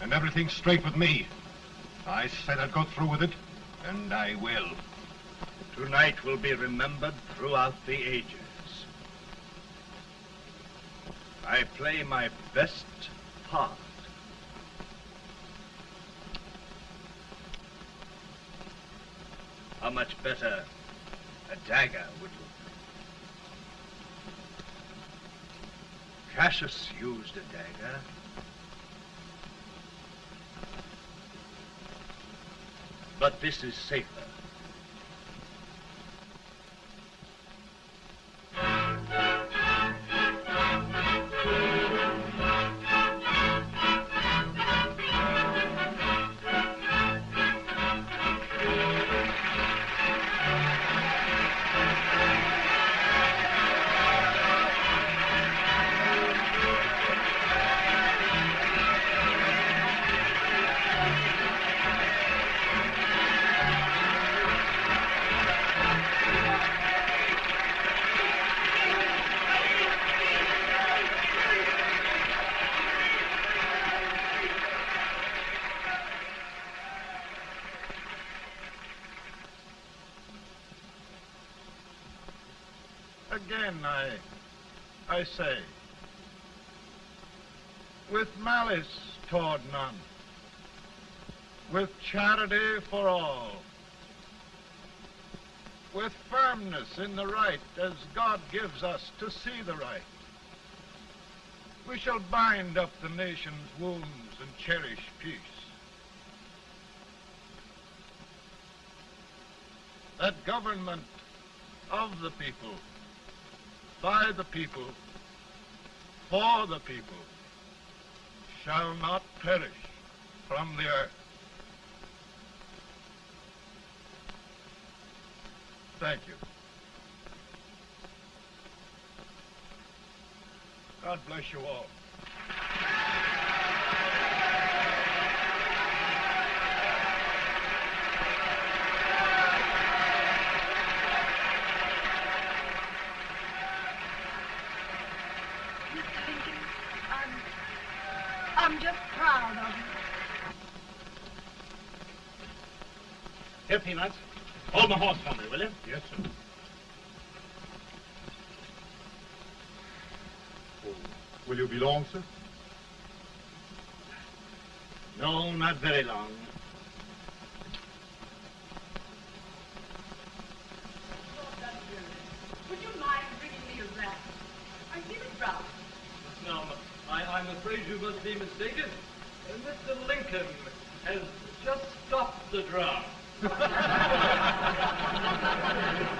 And everything's straight with me. I said I'd go through with it, and I will. Tonight will be remembered throughout the ages. I play my best part. How much better a dagger would look. Cassius used a dagger. But this is safer. I say, with malice toward none, with charity for all, with firmness in the right as God gives us to see the right, we shall bind up the nation's wounds and cherish peace. That government of the people, by the people, for the people, shall not perish from the earth. Thank you. God bless you all. Mr. Lincoln, I'm, I'm just proud of you. Here, Peanuts. Hold my horse for me, will you? Yes, sir. Will you be long, sir? No, not very long. Would you mind bringing me a wrap? I feel it rough. No, I, I'm afraid you must be mistaken. Uh, Mr. Lincoln has just stopped the I would be too if it wasn't for that Colonel servant critter with brass *laughs* buttons on his